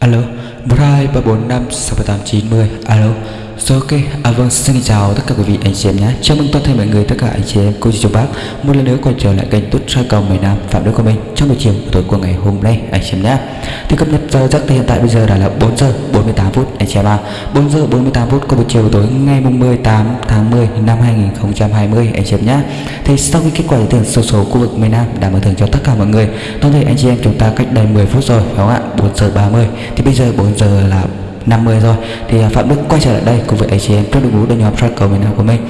Alo, 12 345 6890 Alo So ok, à vâng xin chào tất cả quý vị anh chị em nhé. Chào mừng toàn thể mọi người tất cả anh chị em cô chú chú bác. Một lần nữa quay trở lại kênh Tút Soi Cầu miền Nam Phạm Đức của mình trong buổi chiều tối của ngày hôm nay anh chị em nhé. Thì cập nhật giờ giấc thì hiện tại bây giờ đã là 4 giờ 48 phút anh chị em à 4 giờ 48 phút của buổi chiều tối ngày 18 tháng 10 năm 2020 anh chị em nhé. Thì sau khi kết quả thưởng số số khu vực miền Nam đã mở thưởng cho tất cả mọi người Toàn thể anh chị em chúng ta cách đây 10 phút rồi phải không ạ? 4 giờ 30 Thì bây giờ 4 giờ là 50 rồi. Thì à, Phạm Đức quay trở lại đây cùng với anh chị em trong đội ngũ đội nhóm soi cầu miền Nam của mình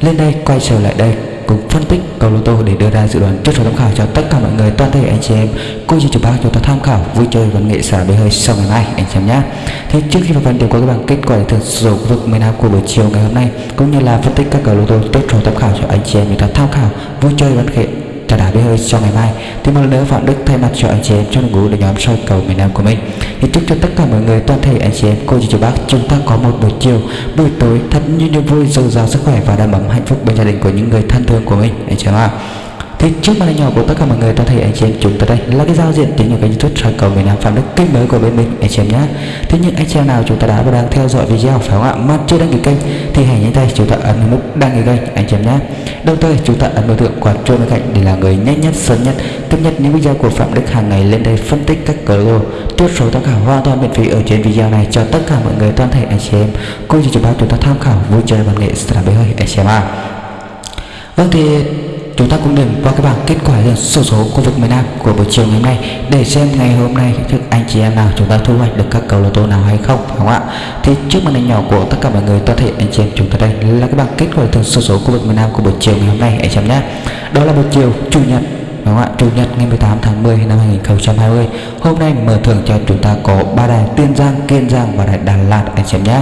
lên đây quay trở lại đây cùng phân tích cầu lô tô để đưa ra dự đoán trước số tham khảo cho tất cả mọi người, toàn thể anh chị em cô chị chủ bác chúng ta tham khảo vui chơi và nghệ xả bơi hơi sau ngày mai, anh chị em nhé. Thì trước khi vào phần điều có các bạn kết quả thưởng số khu vực miền Nam của buổi chiều ngày hôm nay, cũng như là phân tích các cầu lô tô trước số tham khảo cho anh chị em chúng ta tham khảo vui chơi và nghệ trả đá bê hơi cho ngày mai. Thì một lần nữa phạm đức thay mặt cho anh chị em trong đội ngũ đội nhóm soi cầu miền nam của mình. Thì chúc cho tất cả mọi người, toàn thể anh chị em, cô chú chú bác, chúng ta có một buổi chiều, buổi tối thật như niềm vui, dồi dào sức khỏe và đầm ấm hạnh phúc bên gia đình của những người thân thương của mình. Anh chị em ạ thì trước màn hình nhỏ của tất cả mọi người ta thấy anh chị em chúng ta đây là cái giao diện tiếng của kênh youtube soi cầu miền nam phạm đức, kênh mới của bên mình, anh chị em nhé thế nhưng anh chị em nào chúng ta đã và đang theo dõi video, phải không ạ? Mà chưa đăng ký kênh thì hãy nhanh tay chúng ta ấn nút đăng ký kênh, anh chị em nhé đồng thời, chúng ta ấn biểu tượng quả chuông bên cạnh để là người nhanh nhất, sớm nhất cập nhật những video của phạm đức hàng ngày lên đây phân tích các cờ lô chốt số tham khảo hoàn toàn miễn phí ở trên video này cho tất cả mọi người, toàn thể anh chị em. Cô chị chúng ta chúng ta tham khảo, vui chơi văn nghệ sẽ là bế hơi, anh chị em ạ. Vâng thì chúng ta cũng điểm qua cái bảng kết quả sổ số khu vực miền Nam của buổi chiều ngày hôm nay để xem ngày hôm nay thức anh chị em nào chúng ta thu hoạch được các cầu lô tô nào hay không phải không ạ? Thì trước màn hình nhỏ của tất cả mọi người, toàn thể anh chị em chúng ta đây là cái bảng kết quả thường sổ số khu vực miền Nam của buổi chiều ngày hôm nay anh chị em nhé. Đó là buổi chiều, chủ nhật, đúng không ạ? Chủ nhật ngày 18 tháng 10 năm 2020 hôm nay mở thưởng cho chúng ta có ba đài Tiên Giang, Kiên Giang và đài Đà Lạt, anh chị em nhé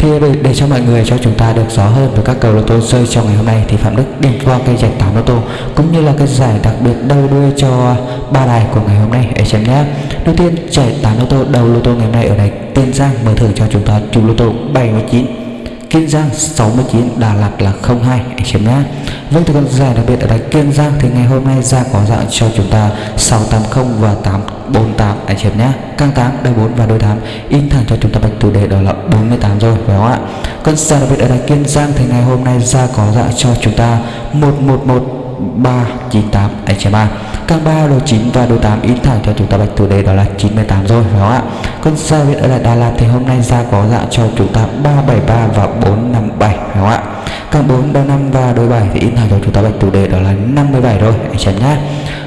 thì để, để cho mọi người cho chúng ta được rõ hơn về các cầu lô tô rơi trong ngày hôm nay thì Phạm Đức điểm qua cây giải 8 lô tô cũng như là cái giải đặc biệt đầu đuôi cho ba đài của ngày hôm nay. Để xem nhé. Đầu tiên giải 8 lô tô đầu lô tô ngày hôm nay ở đây. Tiên Giang mở thưởng cho chúng ta. Chủ lô tô 79 Kiên Giang 69 Đà Lạt là 02 anh chị em nhé. Vâng thưa còn giải đặc biệt ở đây Kiên Giang thì ngày hôm nay ra có dạng cho chúng ta 680 và 848 anh chị em nhé. Căng 8 đôi 4 và đôi 8 in thẳng cho chúng ta bạch chủ đề đó là 48 rồi, phải không ạ? Con giải đặc biệt ở đây Kiên Giang thì ngày hôm nay ra có dạng cho chúng ta 111 398 anh chị em ạ Càng 3 đồ 9 và đồ 8 in thẳng cho chúng ta bạch chủ đề đó là 98 rồi phải không ạ? Con giải biệt ở lại Đà Lạt thì hôm nay ra có dạng cho chúng ta 373 và 457 phải không ạ? Càng 4 đôi 5 và đôi 7 thì in thẳng cho chúng ta bạch chủ đề đó là 57 rồi anh chị nhá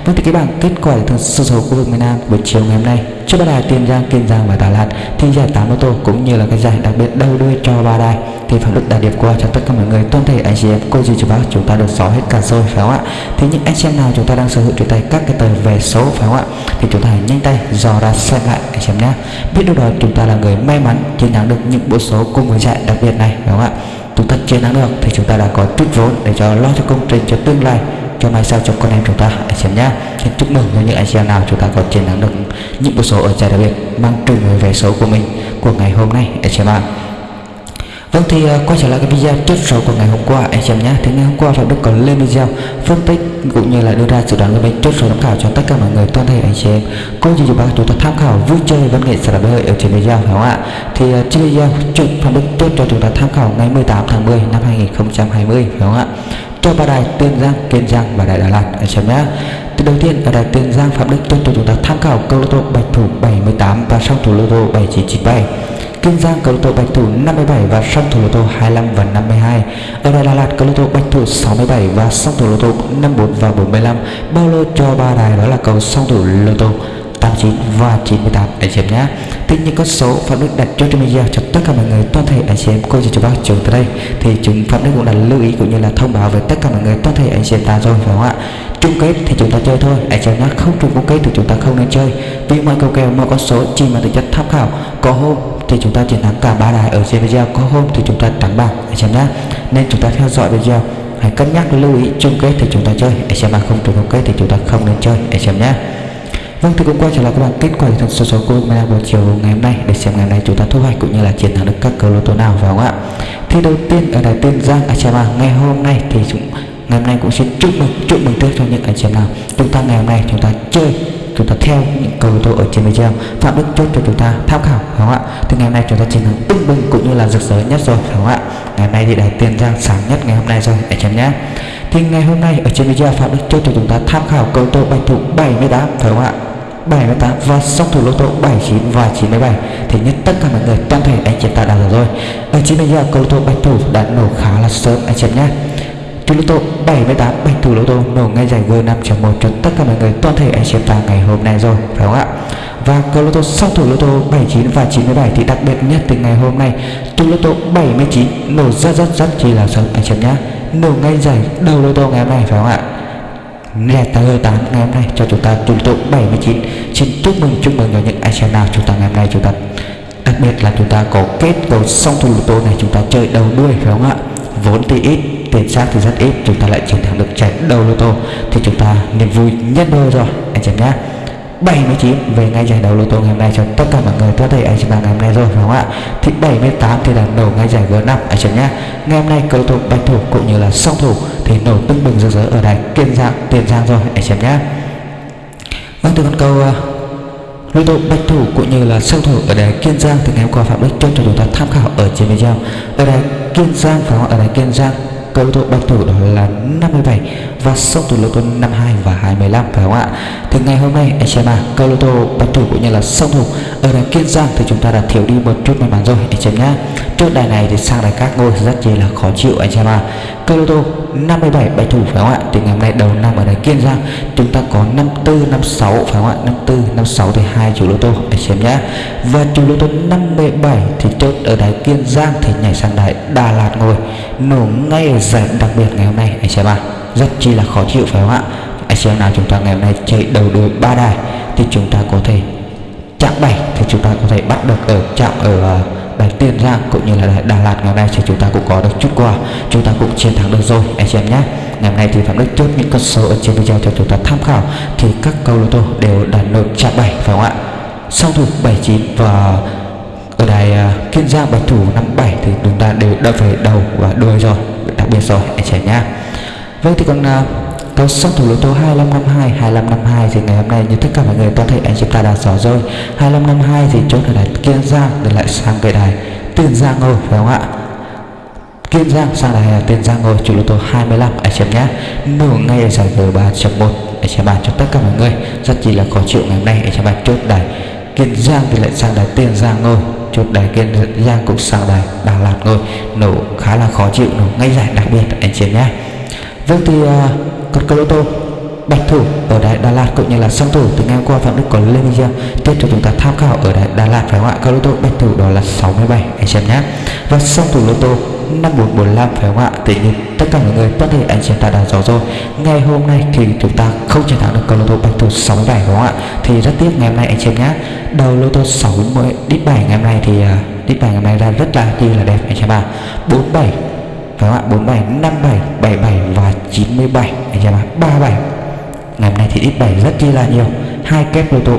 Vâng thì cái bảng kết quả thường sơ số khu vực miền Nam buổi chiều ngày hôm nay cho ba đài Tiền Giang, Kiên Giang và Đà Lạt thì giải 8 ô tô cũng như là cái giải đặc biệt đầu đuôi cho ba đài thì phần Đức đã điệp qua cho tất cả mọi người toàn thể anh chị em, cô dì chú bác, chúng ta được xóa hết cả rồi, phải không ạ? Thì những anh chị em nào chúng ta đang sở hữu trên tay các cái tờ về số, phải không ạ? Thì chúng ta hãy nhanh tay dò ra xem lại, anh chị em nhé. Biết đâu đó, chúng ta là người may mắn chiến thắng được những bộ số cùng với giải đặc biệt này, phải không ạ? Chúng ta chiến thắng được thì chúng ta đã có chút vốn để cho lo cho công trình cho tương lai, cho mai sau cho con em chúng ta, anh chị em nhé. Thì chúc mừng cho những anh chị em nào chúng ta có chiến thắng được những bộ số ở giải đặc biệt, mang trùng về vé số của mình của ngày hôm nay, anh chị em ạ. Vâng thì à, quay trở lại cái video chốt số của ngày hôm qua anh xem em nhé Thì ngày hôm qua Phạm Đức có lên video phân tích cũng như là đưa ra dự đoán của mình chốt số tham khảo cho tất cả mọi người toàn thể anh chị em Có gì chú bác chúng ta tham khảo vui chơi văn nghệ sẽ là hơi ở trên video phải không ạ Thì à, trên video chốt Phạm Đức tiếp cho chúng ta tham khảo ngày 18 tháng 10 năm 2020 phải không ạ cho ba đài Tiên Giang, Kiên Giang và đài Đà Lạt anh xem nhé. Từ đầu tiên ở đài Tiên Giang Phạm Đức cho chúng ta tham khảo câu lô tô bạch thủ 78 và song thủ lô tô 7997. Kiên Giang cầu lô tô bạch thủ 57 và song thủ lô tô 25 và 52. Ở Đà Lạt cầu lô tô bạch thủ 67 và song thủ lô tô 54 và 45. Bao lô cho ba đài đó là cầu song thủ lô tô 89 và 98 anh chị em nhé. Tuy nhiên con số Phạm Đức đặt cho trong video cho tất cả mọi người, toàn thể anh chị em, cô chú chú bác trường tới đây. Thì chúng Phạm Đức cũng đã lưu ý cũng như là thông báo với tất cả mọi người, toàn thể anh chị em ta rồi phải không ạ? Chung kết thì chúng ta chơi thôi. Anh chị em nhé, không chung kết thì chúng ta không nên chơi. Vì mọi cầu kèo, mọi con số chỉ mà tính chất tham khảo. Có hôm thì chúng ta chiến thắng cả ba đài ở trên video. Có hôm thì chúng ta thắng bạc anh xem em nhé nên chúng ta theo dõi video. Hãy cân nhắc lưu ý chung kết thì chúng ta chơi. Anh xem em mà không chung kết thì chúng ta không nên chơi. Anh xem em nhé Vâng thì cũng quay trở lại các bạn. Kết quả thật số số của Meta buổi chiều ngày hôm nay. Để xem ngày hôm nay chúng ta thu hoạch cũng như là chiến thắng được các cầu lô tô nào, phải không ạ? Thì đầu tiên ở đài Tiên Giang anh xem ngày hôm nay thì chúng ngày hôm nay cũng xin chúc mừng chúc mừng trước cho những anh chị em nào. Chúng ta ngày hôm nay chúng ta chơi chúng ta theo những câu tôi ở trên video. Phạm đức chốt cho chúng ta tham khảo, phải không ạ? Thì ngày hôm nay chúng ta chiến thắng tưng bừng cũng như là rực rỡ nhất rồi, phải không ạ? Ngày hôm nay thì đại tiền giang sáng nhất ngày hôm nay rồi anh chị em nhé. Thì ngày hôm nay ở trên video phạm đức chốt cho chúng ta tham khảo câu tô bạch thủ 78 phải không ạ? 78 và song thủ lô tô 79 và 97 thì nhất tất cả mọi người toàn thể anh chị ta đã hiểu rồi. Ở trên video, câu tô bạch thủ đã nổ khá là sớm, anh chị nhé. Chủ lô tô 78 bạch thủ lô tô, nổ ngay giải G5.1 cho tất cả mọi người, toàn thể anh chị ta ngày hôm nay rồi, phải không ạ? Và cơ lô tô, sau thủ lô tô 79 và 97 thì đặc biệt nhất từ ngày hôm nay chủ lô tô 79 nổ rất rất rất chỉ là sớm, anh chị nhé nổ ngay giải đầu lô tô ngày hôm nay, phải không ạ? Nè, ta hơi tán ngày hôm nay cho chúng ta chủ lô tô 79 xin chúc mừng chúc mừng cho những anh chị nào chúng ta ngày hôm nay chúng ta, đặc biệt là chúng ta có kết cầu song thủ lô tô này, chúng ta chơi đầu đuôi, phải không ạ? Vốn thì ít tiền xác thì rất ít, chúng ta lại chiến thắng được chạy đầu lô tô, thì chúng ta niềm vui nhất đôi rồi, anh chị nhé. 79 về ngay giải đấu lô tô ngày hôm nay cho tất cả mọi người có thể anh chị bạn ngày hôm nay rồi, phải không ạ? Thì 78 thì là nổ ngay giải G5 anh chị nhé. Ngày hôm nay cầu thủ bạch thủ cũng như là song thủ thì nổ tưng bừng rực rỡ ở đài kiên giang, tiền giang rồi, anh chị nhé. Vâng từ con câu à, lô tô bạch thủ cũng như là song thủ ở đài kiên giang thì ngày hôm qua phạm đức cho chúng ta tham khảo ở trên video ở đài kiên giang, phải không ở đài kiên giang câu thủ tô bạch thủ đó là 57 Vâng, và song thủ lô tô 52 và 25 phải không ạ? Thì ngày hôm nay anh xem à câu lô tô bạch thủ cũng như là song thủ ở đài kiên giang thì chúng ta đã thiếu đi một chút may mắn rồi anh xem nhá trước đài này thì sang đài các ngôi rất chi là khó chịu anh xem à câu lô tô 57 bạch thủ, phải không ạ? Thì ngày hôm nay đầu năm ở đài kiên giang, chúng ta có 54 56 phải không ạ? 54 56 thì hai chủ lô tô anh xem nhá và chủ lô tô 57 thì chốt ở đài kiên giang thì nhảy sang đài đà lạt ngồi. Nổ ngay ở giải đặc biệt ngày hôm nay anh em ạ à rất chi là khó chịu, phải không ạ? Anh xem nào chúng ta ngày hôm nay chạy đầu đuôi ba đài thì chúng ta có thể chạm 7 thì chúng ta có thể bắt được ở chạm ở à, đài tiền giang cũng như là đài đà lạt ngày hôm nay thì chúng ta cũng có được chút quà. Chúng ta cũng chiến thắng được rồi, anh chị em nhé. Ngày hôm nay thì phạm đức chốt những con số ở trên video cho chúng ta tham khảo. Thì các câu lô tô đều đạt nộp chạm 7 phải không ạ? Song thủ 79 và ở đài à, kiên giang bạch thủ 57 thì chúng ta đều đã về đầu và đuôi rồi, đặc biệt rồi, anh chị nhé vâng thì còn uh, Câu song thủ lô tô 2552 2552 thì ngày hôm nay như tất cả mọi người toàn thể anh chị ta đã rõ rồi. 2552 thì chốt ở đài Kiên Giang để lại sang về đài Tiền Giang ngồi phải không ạ? Kiên Giang sang đài Tiền Giang ngồi chủ lô tô 25 anh chị nhé. Nửa ngay ở giải G3.1 anh chị bàn cho tất cả mọi người. Rất chỉ là khó chịu ngày hôm nay anh chị bàn chốt đài Kiên Giang thì lại sang đài Tiền Giang ngồi chốt đài Kiên Giang cũng sang đài Đà Lạt ngồi nổ khá là khó chịu nổ ngay giải đặc biệt anh chị nhé. Vâng thì uh, còn câu lô tô bạch thủ ở đại Đà Lạt cũng như là song thủ từ ngày hôm qua Phạm Đức có lên video tiếp cho chúng ta tham khảo ở đại Đà Lạt phải không ạ? Câu lô tô bạch thủ đó là 67 anh xem nhé. Và song thủ lô tô 5445 phải không ạ? Thì nhiên tất cả mọi người tất thể anh xem ta đã rõ rồi. Ngày hôm nay thì chúng ta không chiến thắng được cầu lô tô bạch thủ 67 phải không ạ? Thì rất tiếc ngày hôm nay anh xem nhé. Đầu lô tô 60 đít 7 ngày hôm nay thì uh, đít 7 ngày hôm nay ra rất là chi là đẹp anh xem ạ 47 các bạn 47 57 77 và 97 anh em ạ 37 ngày hôm nay thì ít 7 rất chi là nhiều. Hai kép lô tụ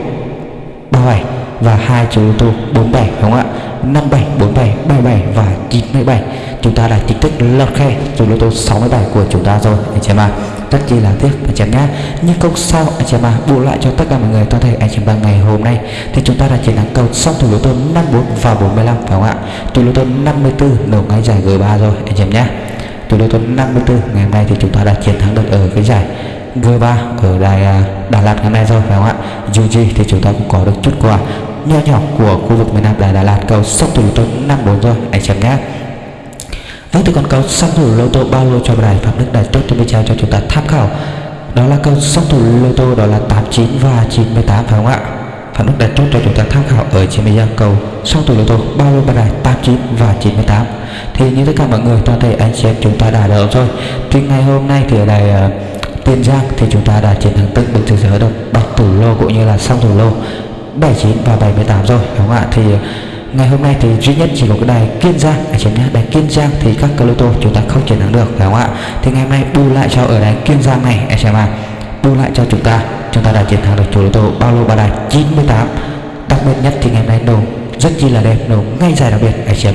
37 và hai chiếc ô tô 47 đúng không ạ? 57 47 77 và 97 chúng ta đã chính thức lọt khe chú lô tô 67 của chúng ta rồi, anh chị em ạ. Rất chi là tiếc, anh chị em nhé. Nhưng không sao, anh chị em ạ. Bù lại cho tất cả mọi người toàn thể, anh chị em ngày hôm nay, thì chúng ta đã chiến thắng cầu xong thủ lô tô 54 và 45 phải không ạ? Thủ lô tô 54 nổ ngay giải G3 rồi, anh chị em nhé. Thủ lô tô 54 ngày hôm nay thì chúng ta đã chiến thắng được ở cái giải G3 ở đài à, Đà Lạt ngày hôm nay rồi, phải không ạ? Dù gì thì chúng ta cũng có được chút quà nho nhỏ của khu vực miền Nam là Đà Lạt. Cầu song thủ lô năm 54 rồi anh xem nhé Vâng thì còn cầu song thủ lô tô bao lô cho đài Phạm Đức Đại tốt cho trao cho chúng ta tham khảo. Đó là cầu song thủ lô tô đó là 89 và 98 phải không ạ? Phạm Đức Đại tốt cho chúng ta tham khảo ở trên video cầu song thủ lô tô bao lô ba đài 89 và 98 Thì như tất cả mọi người toàn thể anh chị em chúng ta đã đỡ rồi. Thì ngày hôm nay thì ở đài uh, Tiền Giang thì chúng ta đã chiến thắng tức bình thường giới được bạch thủ lô cũng như là song thủ lô. 79 và 78 rồi, đúng không ạ? Thì ờ, ngày hôm nay thì duy nhất chỉ có cái đài Kiên Giang à, anh chị nhé đài Kiên Giang thì các cơ lô tô chúng ta không chiến thắng được phải không ạ? Thì ngày hôm nay bù lại cho ở đài Kiên Giang này anh chị em bù lại cho chúng ta chúng ta đã chiến thắng được chủ lô tô bao lô ba đài 98 đặc biệt nhất thì ngày hôm nay nổ rất chi là đẹp, nổ ngay giải đặc biệt anh chị em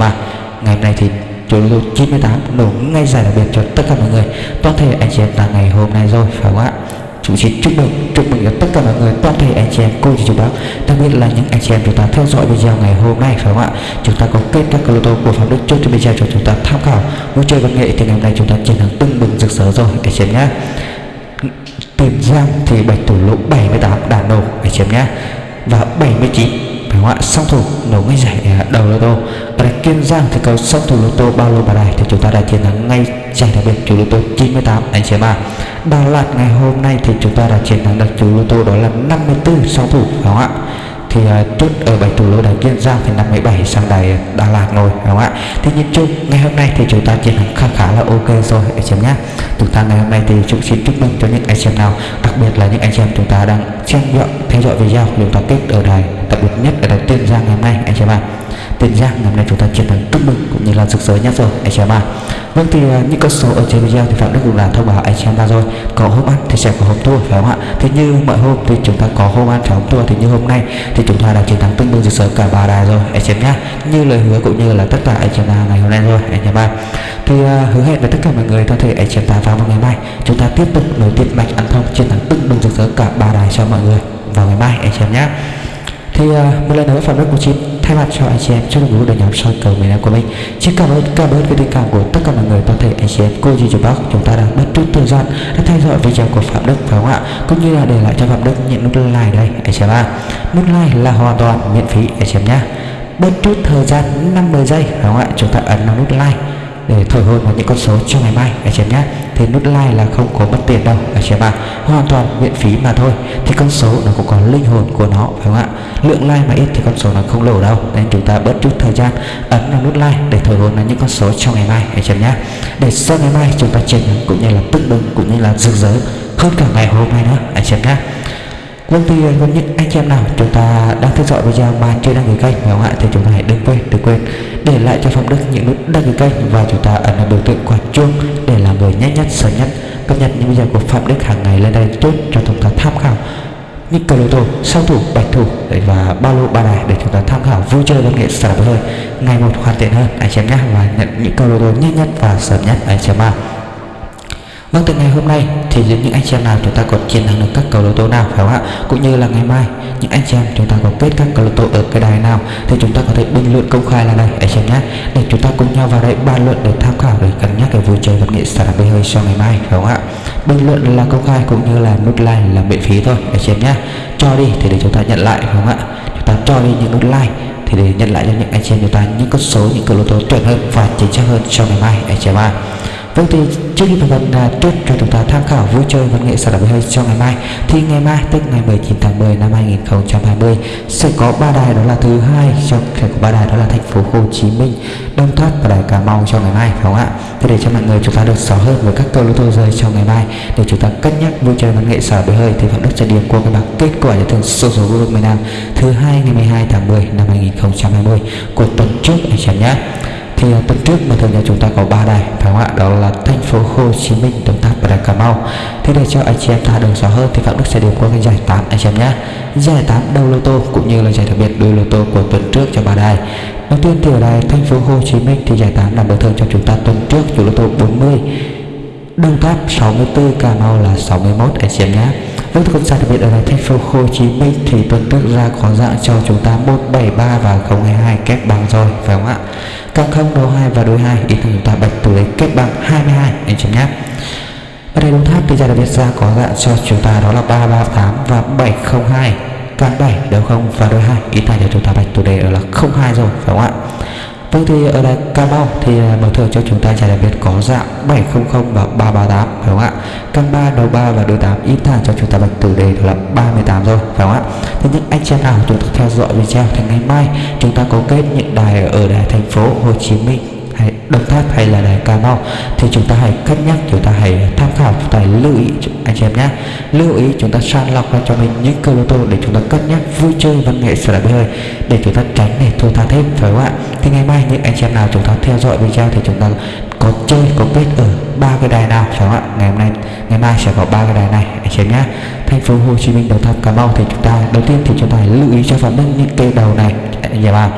ngày hôm nay thì chủ lô 98 nổ ngay giải đặc biệt cho tất cả mọi người, toàn thể anh chị em là ngày hôm nay rồi, phải không ạ? Chúng xin chúc mừng chúc mừng cho tất cả mọi người, toàn thể anh chị em, cô chú chú bác, đặc biệt là những anh chị em chúng ta theo dõi video ngày hôm nay, phải không ạ? Chúng ta có kết các lô tô của phạm đức chốt trên video cho chúng ta tham khảo. Vui chơi văn nghệ thì ngày hôm nay chúng ta chiến thắng tưng bừng rực rỡ rồi, anh chị em nhé. Tiền giang thì bạch thủ lỗ 78 đàn nổ anh chị em nhé. Và 79 phải không ạ? Song thủ nổ ngay giải à, đầu lô tô. Ở đây kiên giang thì cầu song thủ lô tô bao lô bà đài thì chúng ta đã chiến thắng ngay giải đặc biệt chủ lô tô 98 anh chị em ạ đà lạt ngày hôm nay thì chúng ta đã chiến thắng được chú lô tô đó là 54 song thủ phải không ạ? Thì uh, chốt ở bảy thủ lô đài kiên giang thì 57 sang đài đà lạt rồi đúng không ạ? Thì nhìn chung ngày hôm nay thì chúng ta chiến thắng khá khá là ok rồi anh chị em nhé. Chúng ta ngày hôm nay thì chúng xin chúc mừng cho những anh chị em nào đặc biệt là những anh chị em chúng ta đang xem dõi theo dõi video chúng ta kết ở đài đặc biệt nhất ở đài tiên giang ngày hôm nay anh chị em ạ. Tiền giang ngày hôm nay chúng ta chiến thắng chúc mừng cũng như là rực rỡ nhất rồi anh chị em ạ. Vâng thì uh, những con số ở trên video thì phạm đức cũng là thông báo anh chị em ra rồi. Có hôm ăn thì sẽ có hôm thua phải không ạ? Thế như mọi hôm thì chúng ta có hôm ăn phải hôm thua thì như hôm nay thì chúng ta đã chiến thắng tương đương rực rỡ cả ba đài rồi anh chị em nhá. Như lời hứa cũng như là tất cả anh chị em ngày hôm nay rồi anh chị em ạ. Thì uh, hứa hẹn với tất cả mọi người có thể anh chị em ta vào ngày mai. Chúng ta tiếp tục nối tiếp mạch ăn thông chiến thắng tương đương rực rỡ cả ba đài cho mọi người vào ngày mai anh chị em nhé thì uh, một lần nữa phạm đức của chị thay mặt cho anh chị em trong mừng đội nhóm soi cầu miền Nam của mình. Xin cảm ơn cảm ơn cái tình cảm của tất cả mọi người toàn thể anh chị em cô dì chú bác chúng ta đang bất chút thời gian đã theo dõi video của phạm đức phải không ạ? Cũng như là để lại cho phạm đức những nút like đây anh chị em ạ. Nút like là hoàn toàn miễn phí anh chị em nhé. Bất chút thời gian 50 giây phải không ạ? Chúng ta ấn vào nút like. Ừ, để thổi hồn vào những con số cho ngày mai, anh chị em nhé. Thì nút like là không có mất tiền đâu, anh chị em ạ. Hoàn toàn miễn phí mà thôi. Thì con số nó cũng có linh hồn của nó, phải không ạ? Lượng like mà ít thì con số nó không lỗ đâu. Nên chúng ta bớt chút thời gian, ấn vào nút like để thổi hồn vào những con số cho ngày mai, anh chị em nhé. Để sau ngày mai chúng ta chiến thắng cũng như là tức bừng cũng như là rực rỡ hơn cả ngày hôm nay nữa, anh chị em nhé. Vâng thì ờ, với những anh chị em nào chúng ta đang theo dõi video mà chưa đăng ký kênh phải không ạ thì chúng ta hãy đừng quên đừng quên để lại cho Phạm Đức những nút đăng ký kênh và chúng ta ấn vào biểu tượng quả chuông để làm người nhanh nhất, sớm nhất cập nhật những video của Phạm Đức hàng ngày lên đây tốt cho chúng ta tham khảo. Những cầu lô tô sau thủ, bạch thủ và ba lô ba đài để chúng ta tham khảo, vui chơi văn nghệ xả hơi ngày một hoàn thiện hơn, anh chị em nhé, và nhận những cầu lô tô nhanh nhất và sớm nhất, anh chị em ạ. Vâng từ ngày hôm nay thì những anh chị em nào chúng ta còn chiến thắng được các cầu lô tô nào, phải không ạ? Cũng như là ngày mai, những anh chị em chúng ta có kết các cầu lô tô ở cái đài nào thì chúng ta có thể bình luận công khai là đây anh chị em nhé. Để chúng ta cùng nhau vào đây bàn luận để tham khảo để cân nhắc cái vui chơi vật nghệ sản bê hơi cho ngày mai, phải không ạ? Bình luận là công khai cũng như là nút like là miễn phí thôi, anh chị em nhé. Cho đi thì để chúng ta nhận lại, phải không ạ? Chúng ta cho đi những nút like thì để nhận lại cho những anh chị em chúng ta những con số, những cầu lô tô chuẩn hơn và chính xác hơn cho ngày mai, anh chị em ạ. Vâng thì trước khi phần phần là trước cho chúng ta tham khảo vui chơi văn nghệ sản phẩm hơi cho ngày mai thì ngày mai tức ngày 19 tháng 10 năm 2020 sẽ có ba đài đó là thứ hai trong sẽ có ba đài đó là thành phố Hồ Chí Minh, Đông Tháp và đài Cà Mau cho ngày mai phải không ạ? Thế để cho mọi người chúng ta được rõ hơn với các câu lô tô rơi cho ngày mai để chúng ta cân nhắc vui chơi văn nghệ sở phẩm hơi thì Phạm Đức sẽ điểm qua cái bảng kết quả giải thưởng số số vô địch miền Nam thứ hai ngày 12 tháng 10 năm 2020 của tuần trước anh chị nhé thì ờ, tuần trước mà thường nhà chúng ta có ba đài, phải không ạ? Đó là thành phố Hồ Chí Minh Đồng Tháp và đài Cà Mau. Thế để cho anh chị em ta đường rõ hơn thì Phạm Đức sẽ điểm qua cái giải 8 anh chị em nhé. Giải 8 đầu lô tô cũng như là giải đặc biệt đôi lô tô của tuần trước cho ba đài. Đầu tiên thì ở đài thành phố Hồ Chí Minh thì giải 8 nằm bờ thường cho chúng ta tuần trước, chủ lô tô 40 Đồng Tháp 64 Cà Mau là 61 anh chị em nhé. Vâng không con đặc biệt ở đài thành phố Hồ Chí Minh thì tuần trước ra có dạng cho chúng ta 173 và 022 kép bằng rồi, phải không ạ? Càng không đấu 2 và đối 2 ý tưởng chúng ta bạch tuổi lấy kết bằng 22 anh chị nhé. Ở đây đúng tháp thì ra đặc biệt ra có dạng cho chúng ta đó là 338 và 702 càng 7 đều không và đối 2 ý tưởng cho chúng ta bạch tuổi đề ở là 02 rồi, phải không ạ? Vâng thì ở đây Cà Mau thì ờ, mở thường cho chúng ta giải đặc biệt có dạng 700 và 338 phải không ạ? Căn 3 đầu 3 và đôi 8 ít thẳng cho chúng ta bạch tử đề là 38 rồi, phải không ạ? Thế những anh chị nào chúng ta theo dõi video thì ngày mai chúng ta có kết những đài ở đài thành phố Hồ Chí Minh hay Đồng Tháp hay là đài Cà Mau, thì chúng ta hãy cân nhắc, chúng ta hãy tham khảo, chúng ta hãy lưu ý anh chị em nhé. Lưu ý chúng ta sàng lọc ra cho mình những cơ lô tô để chúng ta cân nhắc vui chơi văn nghệ sở đại hơi, để chúng ta tránh để thua tha thêm, phải không ạ? Thì ngày mai những anh chị em nào chúng ta theo dõi video thì chúng ta có chơi, có kết ở ba cái đài nào, phải không ạ? Ngày hôm nay, ngày mai sẽ có ba cái đài này, anh chị em nhé. Thành phố Hồ Chí Minh, Đồng Tháp, Cà Mau thì chúng ta, đầu tiên thì chúng ta hãy lưu ý cho phạm đức những cây đầu này, anh chị em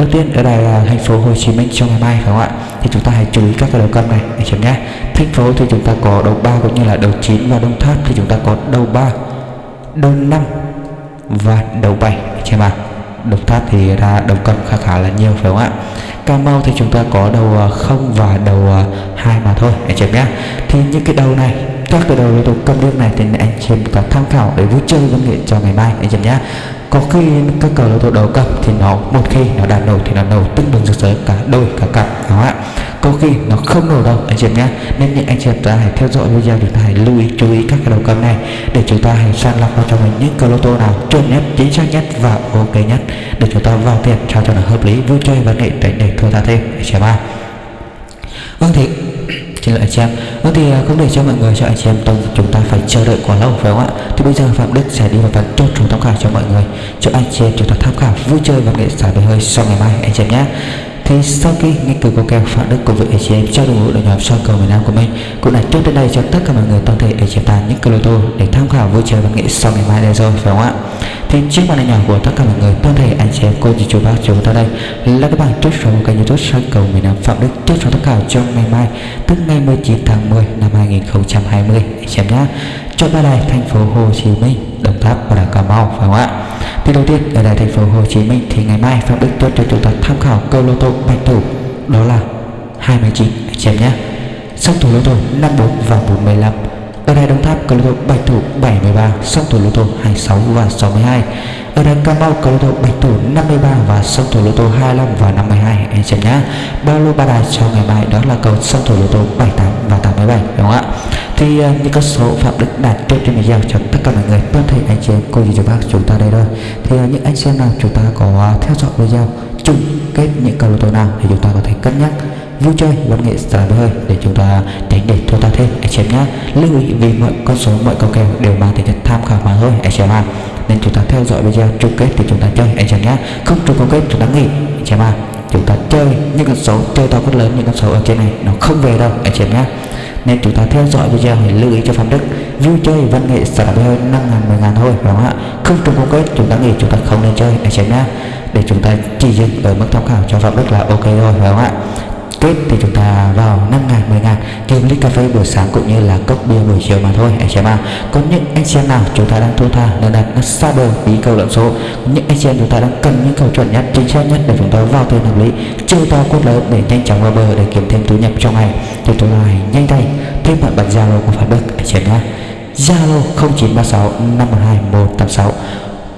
đầu tiên ở đây là thành phố Hồ Chí Minh trong ngày mai, phải không ạ? Thì chúng ta hãy chú ý các cái đầu cân này, để chị nhé. Thành phố thì chúng ta có đầu 3 cũng như là đầu 9 và đông tháp thì chúng ta có đầu 3 đầu 5 và đầu 7 anh chị em ạ. Đầu tháp thì ra đầu cân khá khá là nhiều, phải không ạ? Cà Mau thì chúng ta có đầu à, 0 và đầu à, 2 mà thôi anh chị em nhé. Thì những cái đầu này, các cái đầu lô cầm nước này thì anh chị em có tham khảo để vui chơi văn nghệ cho ngày mai anh chị em nhé có khi các cờ lô tô đầu cầm thì nó, một khi nó đã nổ thì nó nổ tưng bừng rực rỡ cả đôi, cả cặp đúng không ạ. Có khi nó không nổ đâu, anh chị em nhé nên những anh chị em ta hãy theo dõi video chúng ta hãy lưu ý, chú ý các cái đầu cầm này để chúng ta hãy sàng lọc vào cho mình những cờ lô tô nào chuẩn nhất, chính xác nhất và ok nhất để chúng ta vào tiền sao cho nó hợp lý, vui chơi và nghệ để để thua ta thêm. Anh chị em ạ. Vâng thì xin lỗi anh chị em. Vâng thì à, không để cho mọi người, cho anh chị em tông chúng ta phải chờ đợi quá lâu, phải không ạ? Thì bây giờ phạm đức sẽ đi vào phần chốt chủ tham khảo cho mọi người. Cho anh chị em chúng ta tham khảo, vui chơi và nghệ xả về hơi sau ngày mai, anh chị em nhé thì sau khi nghiên cứu có kèo phạm đức cùng với AGM cho đội ngũ đội nhóm soi cầu miền Nam của mình, cũng đã chốt đến đây cho tất cả mọi người toàn thể để chúng ta những câu lô tô để tham khảo vui chơi và nghệ sau ngày mai đây rồi, phải không ạ? Thì trước màn hình nhỏ của tất cả mọi người, toàn thể anh chị em, cô chị chú bác chúng ta đây, là các bạn chốt số kênh youtube soi cầu miền Nam phạm đức chốt số tất cả trong ngày mai, tức ngày 19 tháng 10 năm 2020 anh chị em nhé cho ba đài thành phố Hồ Chí Minh, Đồng Tháp và Cà Mau, phải không ạ? Thì đầu tiên ở tại thành phố Hồ Chí Minh thì ngày mai Phạm Đức Tuấn cho chúng ta tham khảo câu lô tô bạch thủ, đó là 29 anh em nhé. Sóc thủ lô tô 54 và 415 ở đây Đồng Tháp, câu lô tô bạch thủ 73 sóc thủ lô tô 26 và 62 ở đây Cà Mau cầu lô bạch thủ 53 và song thủ lô tô 25 và 52 anh xem nhá. Ba lô ba đài cho ngày mai đó là cầu song thủ lô tô 78 và 87 đúng không ạ? Thì uh, những con số phạm đức đạt chốt trên video cho tất cả mọi người. Vâng, Toàn thể anh chị em cô dì chú bác chúng ta đây thôi. Thì uh, những anh xem nào chúng ta có uh, theo dõi video chung kết những cầu lô tô nào thì chúng ta có thể cân nhắc vui chơi văn nghệ xả hơi để chúng ta tránh để thua ta thêm. Anh chị em nhé lưu ý vì mọi con số, mọi câu kèo đều mang tính chất tham khảo mà thôi, anh chị em nên chúng ta theo dõi video chung kết thì chúng ta chơi, anh chị em nhé không chung câu kết, chúng ta nghỉ, anh chị em chúng ta chơi những con số, chơi to rất lớn, những con số ở trên này, nó không về đâu, anh chị em nhé nên chúng ta theo dõi video hãy lưu ý cho phạm đức, vui chơi, văn nghệ xả hơi năm ngàn, mười ngàn thôi đúng không ạ? Không trùng câu kết, chúng ta nghỉ, chúng ta không nên chơi, anh chị em nhé để chúng ta chỉ dừng ở mức tham khảo cho phạm đức là ok rồi phải không ạ? Tết thì chúng ta vào 5 ngàn 10 ngàn. Kiếm ly cà phê buổi sáng cũng như là cốc bia buổi chiều mà thôi, anh chị em à còn những anh chị em nào chúng ta đang thua tha nên đặt nó xa bờ bí cầu lẫn số những anh chị em chúng ta đang cần những cầu chuẩn nhất, chính xác nhất để chúng ta vào tiền hợp lý. Chơi to cốt lớn để nhanh chóng vào bờ để kiếm thêm thu nhập trong ngày. Thì tôi lại nhanh tay thêm bạn bật zalo của phát đức, anh chị em nhé. Zalo 0936 512 186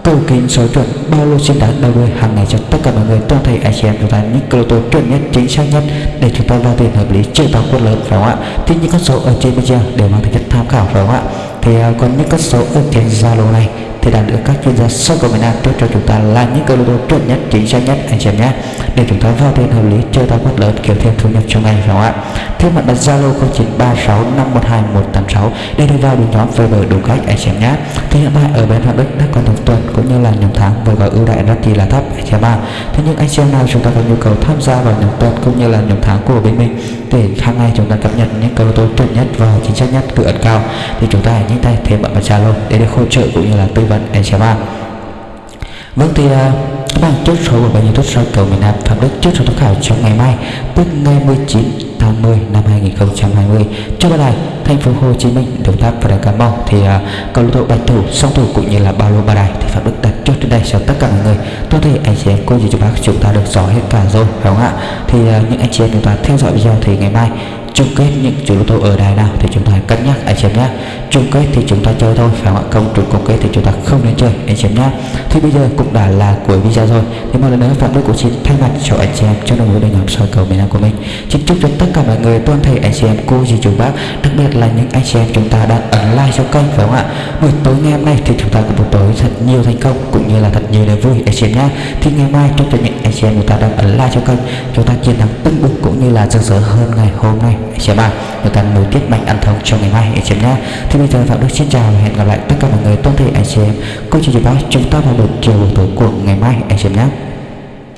cầu kính số chuẩn bao lô xin đá đầu đuôi hàng ngày cho tất cả mọi người. Toàn thể anh chị em chúng ta những cơ tô, chuẩn nhất, chính xác nhất, để chúng ta ra tiền hợp lý, chơi bóng quân lớn phải không ạ? Thì những con số ở trên video đều mang tính chất tham khảo phải không ạ? Thì à, uh, còn những con số ở trên zalo này thì đã được các chuyên gia sâu của miền Nam chốt cho chúng ta là những cơ lô chuẩn nhất chính xác nhất anh chị em nhé. Để chúng ta vào tiền hợp lý chơi ta quát lớn kiếm thêm thu nhập trong ngày phải không ạ? Thêm mặt đặt zalo 0936512186 để đi vào đường nhóm Viber đủ cách anh chị em nhé. Thì hiện tại ở bên Phạm Đức đã có tổng tuần cũng như là nhóm tháng với gói ưu đại rất là thấp anh chị em ạ. Thế nhưng anh chị em nào chúng ta có nhu cầu tham gia vào nhóm tuần cũng như là nhóm tháng của bên mình để hàng ngày chúng ta cập nhật những cơ lô chuẩn nhất và chính xác nhất cửa ẩn cao thì chúng ta hãy nhanh tay thêm bạn vào zalo để được hỗ trợ cũng như là tư vấn anh chị em ạ. Vâng thì uh, các bạn chốt số của bao nhiêu tốt soi cầu miền Nam Phạm Đức chốt số tham khảo trong ngày mai tức ngày 19 tháng 10 năm 2020 cho bạn này thành phố Hồ Chí Minh Đồng Tháp và Đà Cà Mau. Thì uh, cầu lô tô bạch thủ song thủ cũng như là ba lô ba đài thì phải được đặt chốt trên đây cho tất cả mọi người. Tôi thấy anh chị em cô dì chú bác chúng ta được rõ hết cả rồi phải không ạ? Thì uh, những anh chị em chúng ta theo dõi video thì ngày mai chung kết những chủ lô tô ở đài nào thì chúng ta cân nhắc anh chị em nhé. Chung kết thì chúng ta chơi thôi phải không ạ? Không trùng chung kết thì chúng ta không nên chơi anh chị em nhé. Thì bây giờ cũng đã là cuối video rồi. Thì một lần nữa phạm đức của xin thay mặt cho anh chị em trong đồng ngũ đội nhóm soi cầu miền nam của mình. Xin chúc cho tất cả mọi người toàn thể anh chị em cô dì chú bác đặc biệt là những anh chị em chúng ta đang ấn like cho kênh, phải không ạ? Buổi tối ngày hôm nay thì chúng ta có một tối thật nhiều thành công cũng như là thật nhiều niềm vui, anh chị em nhé thì ngày mai chúc cho những anh chị em chúng ta đang ấn like cho kênh, chúng ta chiến thắng tưng bừng cũng như là rực rỡ hơn ngày hôm nay, anh chị em ạ. Chúng ta nối tiếp mạnh ăn thông cho ngày mai, anh chị em nhé thì bây giờ phạm đức xin chào và hẹn gặp lại tất cả mọi người toàn thể anh chị em. Cô chị chị bác, chúng ta vào buổi chiều buổi tối của ngày mai, anh chị em nhé